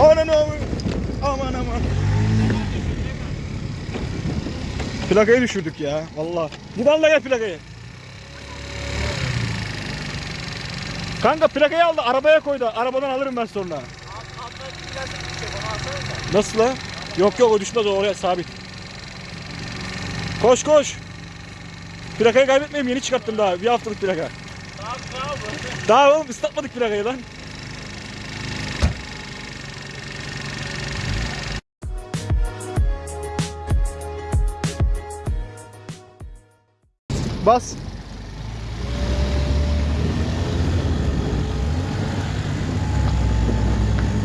Aman aman. Aman aman. Plakayı düşürdük ya. Vallahi. Gidalla gel plakayı. Kanka plakayı aldı arabaya koydu. Arabadan alırım ben sonra. Nasıl la? Yok yok o düşmez o oraya sabit. Koş koş. Plakayı kaybetmeyeyim yeni çıkarttım daha. Bir haftalık plaka. Daha oğlum ıslatmadık plakayı lan. Bas.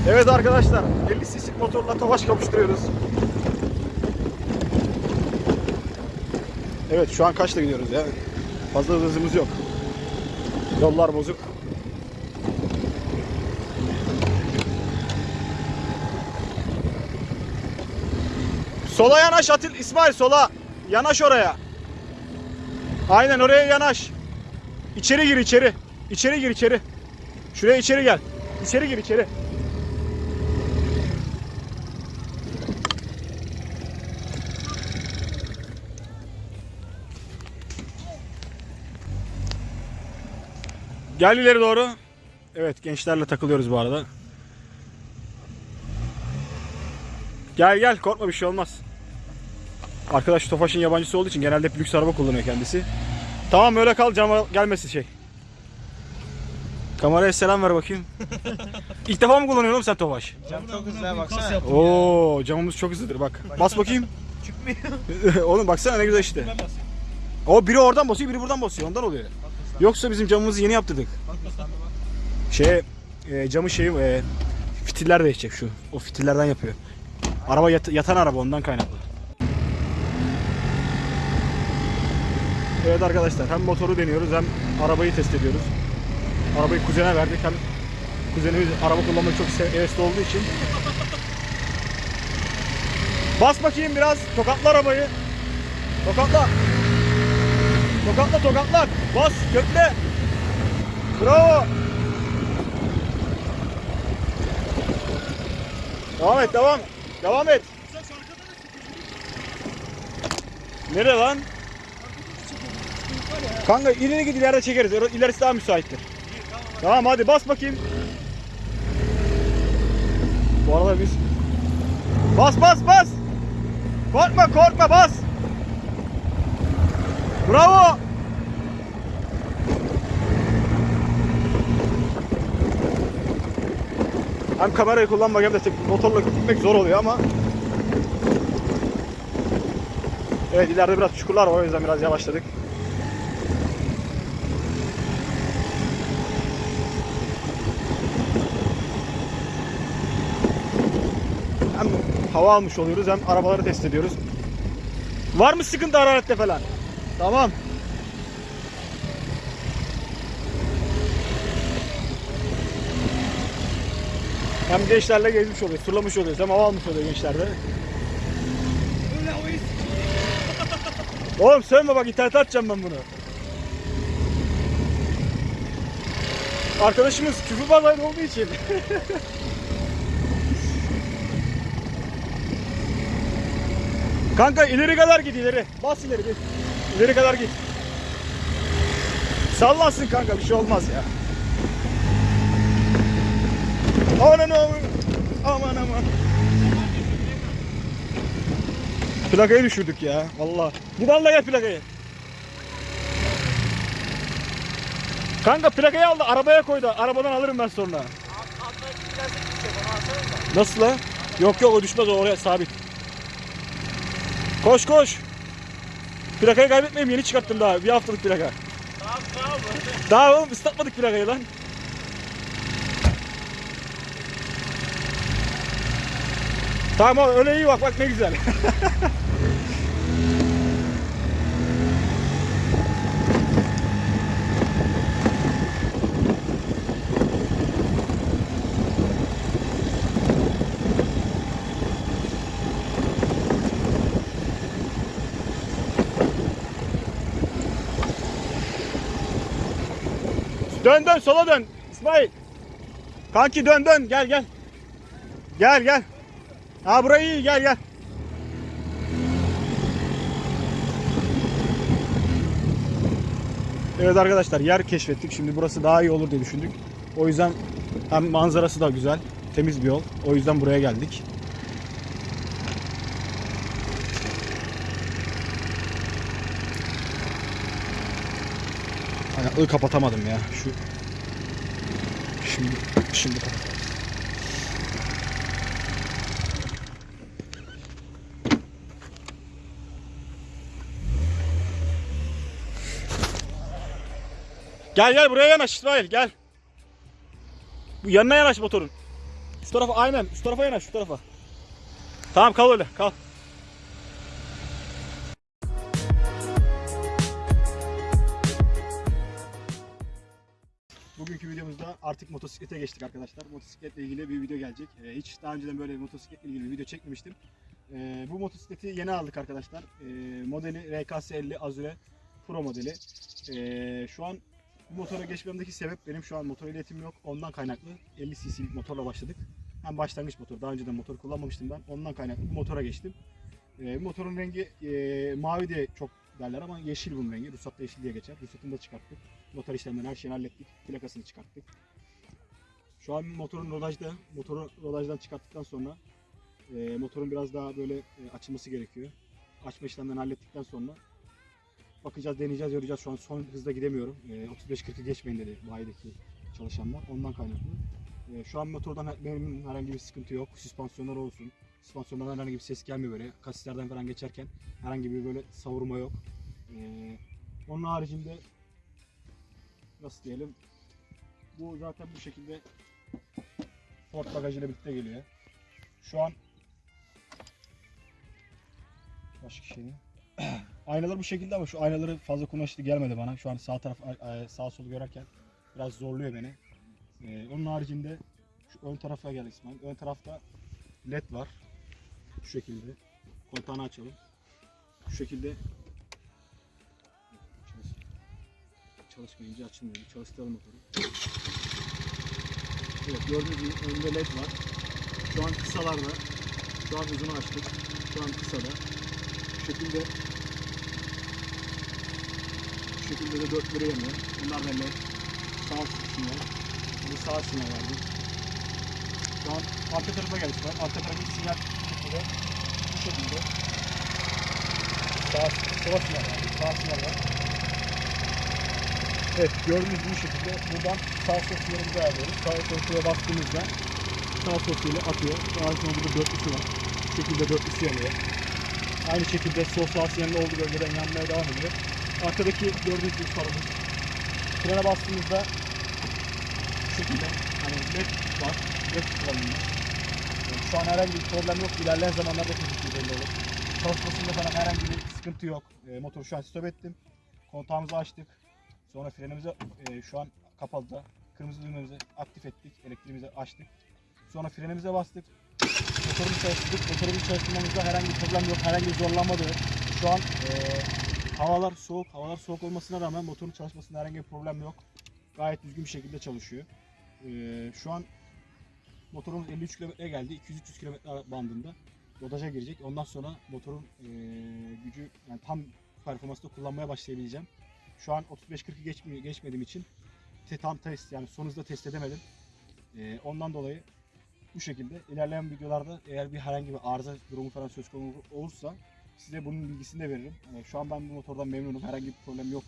Evet arkadaşlar 50 cc motorla tofaş kavuşturuyoruz. Evet şu an kaçta gidiyoruz ya? Fazla hızımız yok. Yollar bozuk. Sola yanaş Atil İsmail sola. Yanaş oraya. Aynen oraya yanaş. İçeri gir içeri. İçeri gir içeri. Şuraya içeri gel. İçeri gir içeri. Gel ileri doğru. Evet gençlerle takılıyoruz bu arada. Gel gel korkma bir şey olmaz. Arkadaş Tofaş'ın yabancısı olduğu için genelde hep lüks araba kullanıyor kendisi. Tamam öyle kal cama gelmesin şey. Kameraya selam ver bakayım. İlk defa mı kullanıyorsun oğlum sen Tofaş? Cam çok hızlı ha, baksana. Oo camımız çok hızlıdır bak. Bas bakayım. Çıkmıyor. oğlum baksana ne güzel işte. O biri oradan basıyor biri buradan basıyor ondan oluyor. Yoksa bizim camımızı yeni yaptırdık. Şey e, camı şey e, fitiller değişecek şu. O fitillerden yapıyor. Araba yat- yatan araba ondan kaynaklı. Evet arkadaşlar hem motoru deniyoruz hem arabayı test ediyoruz. Arabayı kuzene verdik hem kuzenimiz araba kullanmayı çok hevesli olduğu için. Bas bakayım biraz tokatla arabayı. Tokatla. Tokatla tokatla. Bas kökle. Bravo. Devam et devam. Devam et. Nereye lan? Kanka ileri git ileride çekeriz. İlerisi daha müsaittir. Tamam hadi bas bakayım. Bu arada biz Bas bas bas. Korkma korkma bas. Bravo. Hem kamerayı kullanmak hem de motorla gitmek zor oluyor ama Evet ileride biraz çukurlar var o yüzden biraz yavaşladık. Hem hava almış oluyoruz hem arabaları test ediyoruz. Var mı sıkıntı hararette falan? Tamam. Hem gençlerle gezmiş oluyoruz, turlamış oluyoruz hem hava almış oluyor gençlerde. Oğlum söyleme bak internete atacağım ben bunu. Arkadaşımız küfür bazaylı olduğu için. Kanka ileri kadar git ileri. Bas ileri git. İleri kadar git. Sallansın kanka bir şey olmaz ya. Aman aman. Aman aman. Plakayı düşürdük ya. Vallahi. Gidalla gel plakayı. Kanka plakayı aldı arabaya koydu. Arabadan alırım ben sonra. Nasıl la? Yok yok o düşmez o oraya sabit. Koş koş. Plakayı kaybetmeyeyim yeni çıkarttım daha. Bir haftalık plaka. Daha oğlum ıslatmadık plakayı lan. Tamam öyle iyi bak bak ne güzel. Dön dön sola dön İsmail. Kanki dön dön gel gel. Gel gel. Ha burayı iyi gel gel. Evet arkadaşlar yer keşfettik. Şimdi burası daha iyi olur diye düşündük. O yüzden hem manzarası da güzel. Temiz bir yol. O yüzden buraya geldik. Hani ı kapatamadım ya. Şu şimdi şimdi. Gel gel buraya yanaş İsmail gel. Bu yanına yanaş motorun. Şu tarafa aynen şu tarafa yanaş şu tarafa. Tamam kal öyle kal. Artık motosiklete geçtik arkadaşlar. Motosikletle ilgili bir video gelecek. Ee, hiç daha önceden böyle motosikletle ilgili bir video çekmemiştim. Ee, bu motosikleti yeni aldık arkadaşlar. Ee, modeli RKS 50 Azure Pro modeli. Ee, şu an bu motora geçmemdeki sebep benim şu an motor ehliyetim yok. Ondan kaynaklı 50 cc'lik motorla başladık. Hem başlangıç motor. Daha önceden motor kullanmamıştım ben. Ondan kaynaklı bu motora geçtim. Bu motorun rengi e, mavi de çok derler ama yeşil bunun rengi. Ruhsatta yeşil diye geçer. Ruhsatını da çıkarttık. Motor işlemlerini her şeyini hallettik. Plakasını çıkarttık. Şu an motorun rodajda. Motoru rodajdan çıkarttıktan sonra e, motorun biraz daha böyle e, açılması gerekiyor. Açma işlemlerini hallettikten sonra bakacağız, deneyeceğiz, göreceğiz. Şu an son hızda gidemiyorum. E, 35-40'ı geçmeyin dedi bayideki çalışanlar. Ondan kaynaklı. E, şu an motordan benim herhangi bir sıkıntı yok. Süspansiyonlar olsun. Süspansiyonlardan herhangi bir ses gelmiyor böyle. Kasislerden falan geçerken herhangi bir böyle savurma yok. E, onun haricinde nasıl diyelim bu zaten bu şekilde Ford bagajıyla birlikte geliyor. Şu an başka şey? Aynalar bu şekilde ama şu aynaları fazla kullanışlı gelmedi bana. Şu an sağ taraf sağ sol görerken biraz zorluyor beni. Ee, onun haricinde şu ön tarafa gel İsmail. Ön tarafta led var. Şu şekilde. Kontağını açalım. Şu şekilde Çalış- çalışmayınca açılmıyor. Çalıştıralım motoru. Evet gördüğünüz gibi önde led var. Şu an kısalarda. Şu an uzunu açtık. Şu an kısada. Şu şekilde şu şekilde de dörtleri yanıyor. Bunlar da led. Sağ sinyal. Bu sağ sinyal verdi. Şu an arka tarafa geldik. Arka tarafa sinyal şekilde. Bu şekilde. Sağ, sola sinyal verdi. Sağ sinyal var. Evet gördüğünüz bu şekilde buradan sağ sol sinyalimizi ayarlıyoruz. Sağ sol sinyale bastığımızda sağ sol sinyali atıyor. Daha sonra burada dörtlüsü var. Bu şekilde dörtlüsü yanıyor. Aynı şekilde sol sağ sinyalinde olduğu bölgeden yanmaya devam ediyor. Arkadaki gördüğünüz gibi farımız. Frene bastığımızda şu şekilde hani led var. Led kullanılıyor. Şu an herhangi bir problem yok. İlerleyen zamanlarda kesinlikle belli olur. Çalışmasında falan herhangi bir sıkıntı yok. E, motoru şu an stop ettim. Kontağımızı açtık. Sonra frenimizi e, şu an kapalı da. Kırmızı düğmemizi aktif ettik. Elektriğimizi açtık. Sonra frenimize bastık. Motorumuzu çalıştırdık. Motorumuzu çalıştırmamızda herhangi bir problem yok. Herhangi bir zorlanma da yok. Şu an e, havalar soğuk. Havalar soğuk olmasına rağmen motorun çalışmasında herhangi bir problem yok. Gayet düzgün bir şekilde çalışıyor. E, şu an motorumuz 53 kilometreye geldi. 200-300 kilometre bandında. Rodaja girecek. Ondan sonra motorun e, gücü yani tam performansla kullanmaya başlayabileceğim. Şu an 35-40'ı geçmiyor, geçmediğim için te, tam test yani son hızda test edemedim. E, ondan dolayı bu şekilde ilerleyen videolarda eğer bir herhangi bir arıza durumu falan söz konusu olursa size bunun bilgisini de veririm. E, şu an ben bu motordan memnunum. Herhangi bir problem yok.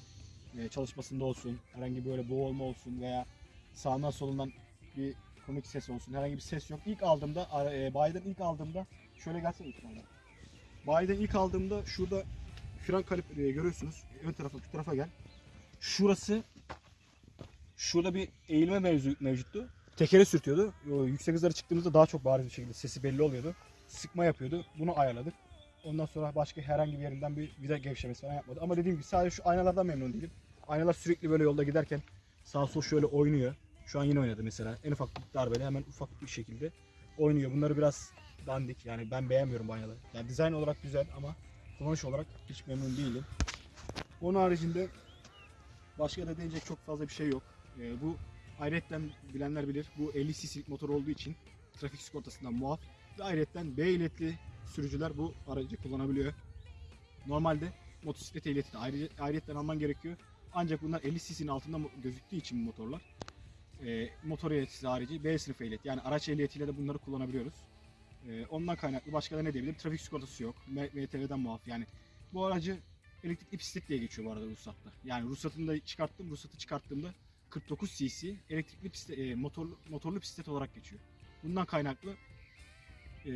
E, çalışmasında olsun, herhangi böyle boğulma olsun veya sağından solundan bir komik ses olsun. Herhangi bir ses yok. İlk aldığımda, e, bayiden ilk aldığımda şöyle gelsene lütfen. Bayiden ilk aldığımda şurada fren kalibreyi görüyorsunuz. Ön tarafa, şu tarafa gel. Şurası şurada bir eğilme mevzu, mevcuttu. Tekere sürtüyordu. O yüksek hızlara çıktığımızda daha çok bariz bir şekilde sesi belli oluyordu. Sıkma yapıyordu. Bunu ayarladık. Ondan sonra başka herhangi bir yerinden bir vida gevşemesi falan yapmadı. Ama dediğim gibi sadece şu aynalardan memnun değilim. Aynalar sürekli böyle yolda giderken sağ sol şöyle oynuyor. Şu an yine oynadı mesela. En ufak bir darbede hemen ufak bir şekilde oynuyor. Bunları biraz dandik. Yani ben beğenmiyorum bu aynaları. Yani dizayn olarak güzel ama kullanış olarak hiç memnun değilim. Onun haricinde başka da deneyecek çok fazla bir şey yok. Ee, bu ayrıca bilenler bilir. Bu 50 cc'lik motor olduğu için trafik sigortasından muaf. Ve ayrıca B ehliyetli sürücüler bu aracı kullanabiliyor. Normalde motosiklet ehliyeti de ayrı, ayrıyetten alman gerekiyor. Ancak bunlar 50 cc'nin altında gözüktüğü için motorlar. E, motor ehliyeti harici B sınıf ehliyet yani araç ehliyetiyle de bunları kullanabiliyoruz. E, ondan kaynaklı başka da ne diyebilirim? Trafik sigortası yok. M- MTV'den muaf yani. Bu aracı elektrikli bisiklet diye geçiyor bu arada ruhsatta. Yani ruhsatını da çıkarttım. Ruhsatı çıkarttığımda 49 cc elektrikli bisiklet, e, motorlu, motorlu bisiklet olarak geçiyor. Bundan kaynaklı e,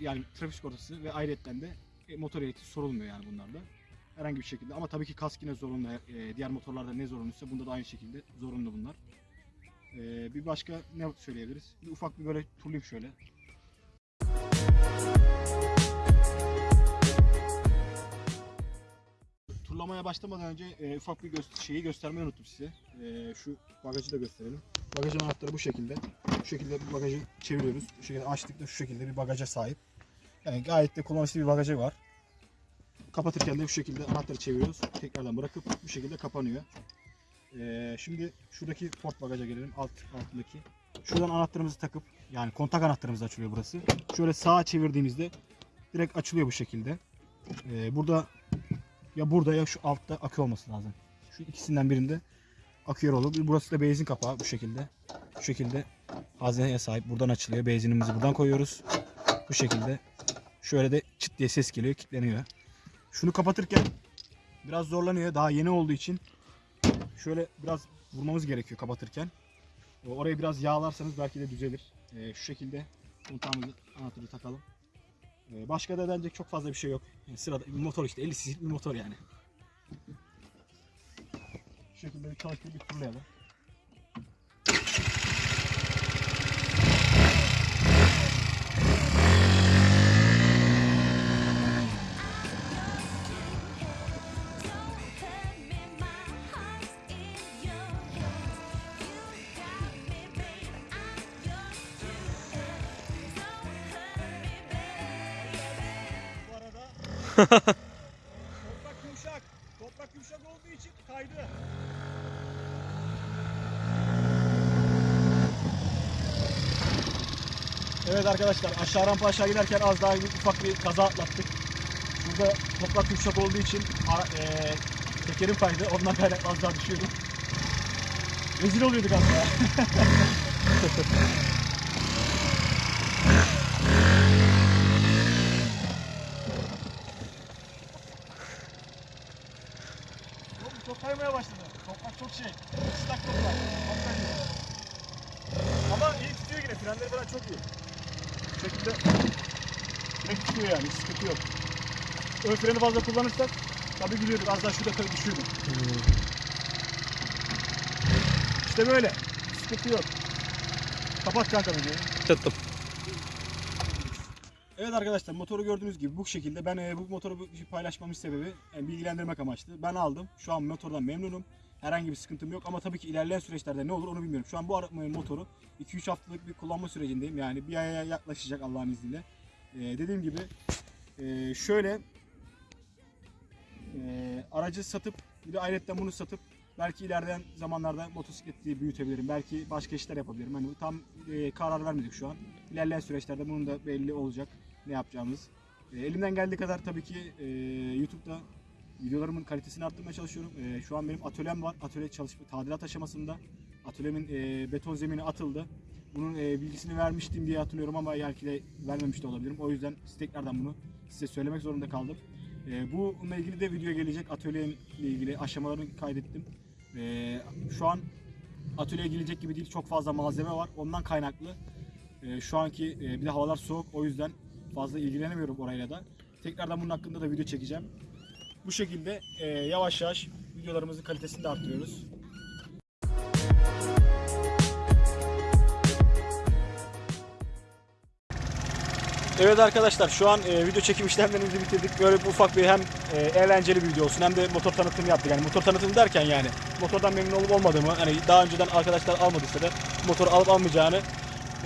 yani trafik sigortası ve ayrıyetten de e, motor ehliyeti sorulmuyor yani bunlarda. Herhangi bir şekilde ama tabii ki kask yine zorunlu. E, diğer motorlarda ne zorunluysa bunda da aynı şekilde zorunlu bunlar. E, bir başka ne söyleyebiliriz? Bir ufak bir böyle turlayayım şöyle. Turlamaya başlamadan önce e, ufak bir gö- şeyi göstermeyi unuttum size. E, şu bagajı da gösterelim. Bagajın anahtarı bu şekilde. Bu şekilde bu bagajı çeviriyoruz. Bu şekilde açtıkta şu şekilde bir bagaja sahip. Yani gayet de kullanışlı bir bagajı var. Kapatırken de bu şekilde anahtarı çeviriyoruz. Tekrardan bırakıp bu şekilde kapanıyor. E, şimdi şuradaki port bagaja gelelim. Alt altındaki. Şuradan anahtarımızı takıp yani kontak anahtarımız açılıyor burası. Şöyle sağa çevirdiğimizde direkt açılıyor bu şekilde. E, burada ya burada ya şu altta akü olması lazım. Şu ikisinden birinde akıyor olur. Burası da benzin kapağı bu şekilde. Bu şekilde hazneye sahip. Buradan açılıyor. Benzinimizi buradan koyuyoruz. Bu şekilde. Şöyle de çıt diye ses geliyor. kilitleniyor. Şunu kapatırken biraz zorlanıyor. Daha yeni olduğu için şöyle biraz vurmamız gerekiyor kapatırken. Orayı biraz yağlarsanız belki de düzelir. Ee, şu şekilde kontağımızı anahtarı takalım. Ee, başka da denecek çok fazla bir şey yok. Yani sırada bir motor işte 50 cc'lik bir motor yani. Şu şekilde bir çalıştırıp bir turlayalım. Toprak yumuşak. Toprak yumuşak olduğu için kaydı. Evet arkadaşlar aşağı rampa aşağı giderken az daha ufak bir kaza atlattık. Burada toprak yumuşak olduğu için eee tekerim kaydı. Ondan kaynaklı az daha düşüyordum. Rezil oluyorduk az daha. Oğlum çok kaymaya başladı. Toprak çok şey. Islak toprak. Çok kayıyor. Ama iyi tutuyor yine. Frenleri falan çok iyi. Bu şekilde direkt tutuyor yani. Sıkıntı yok. Ön freni fazla kullanırsak tabi biliyorduk. Az daha şurada tabii düşüyorduk. İşte böyle. Sıkıntı yok. Kapat kanka videoyu. Tuttum. Evet arkadaşlar motoru gördüğünüz gibi bu şekilde ben e, bu motoru paylaşmamın sebebi yani bilgilendirmek amaçlı. Ben aldım. Şu an motordan memnunum. Herhangi bir sıkıntım yok ama tabii ki ilerleyen süreçlerde ne olur onu bilmiyorum. Şu an bu ara- motoru 2-3 haftalık bir kullanma sürecindeyim. Yani bir aya yaklaşacak Allah'ın izniyle. E, dediğim gibi e, şöyle e, aracı satıp bir de ayrıca bunu satıp belki ilerleyen zamanlarda motosikleti büyütebilirim. Belki başka işler yapabilirim. Hani tam e, karar vermedik şu an. İlerleyen süreçlerde bunun da belli olacak ne yapacağımız. E, elimden geldiği kadar tabii ki e, YouTube'da videolarımın kalitesini arttırmaya çalışıyorum. E, şu an benim atölyem var. Atölye çalışma tadilat aşamasında. Atölyemin e, beton zemini atıldı. Bunun e, bilgisini vermiştim diye hatırlıyorum ama belki de vermemiş de olabilirim. O yüzden tekrardan bunu size söylemek zorunda kaldım. E, bununla ilgili de video gelecek. Atölyemle ilgili aşamalarını kaydettim. E, şu an atölyeye gelecek gibi değil. Çok fazla malzeme var. Ondan kaynaklı. e, şu anki e, bir de havalar soğuk. O yüzden fazla ilgilenemiyorum orayla da. Tekrardan bunun hakkında da video çekeceğim. Bu şekilde e, yavaş yavaş videolarımızın kalitesini de arttırıyoruz. Evet arkadaşlar şu an e, video çekim işlemlerimizi bitirdik. Böyle bir ufak bir hem e, eğlenceli bir video olsun hem de motor tanıtımı yaptık. Yani motor tanıtımı derken yani motordan memnun olup olmadığımı hani daha önceden arkadaşlar almadıysa da motoru alıp almayacağını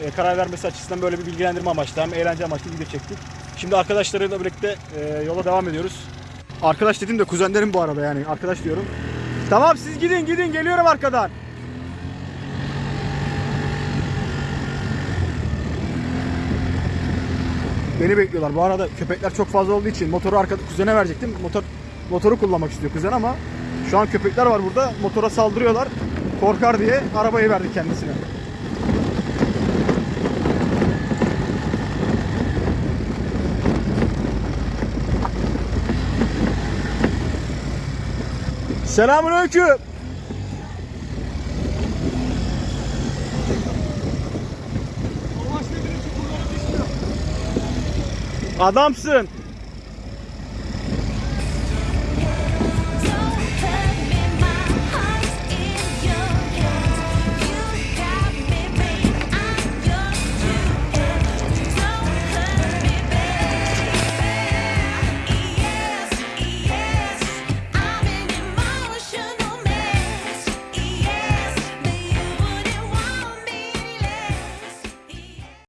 e, karar vermesi açısından böyle bir bilgilendirme amaçlı hem eğlence amaçlı video çektik. Şimdi arkadaşlarıyla birlikte e, yola devam ediyoruz. Arkadaş dedim de kuzenlerim bu arada yani arkadaş diyorum. Tamam siz gidin gidin geliyorum arkadan. Beni bekliyorlar. Bu arada köpekler çok fazla olduğu için motoru arka kuzene verecektim. Motor motoru kullanmak istiyor kuzen ama şu an köpekler var burada. Motora saldırıyorlar. Korkar diye arabayı verdik kendisine. Selamünaleyküm. Adamsın.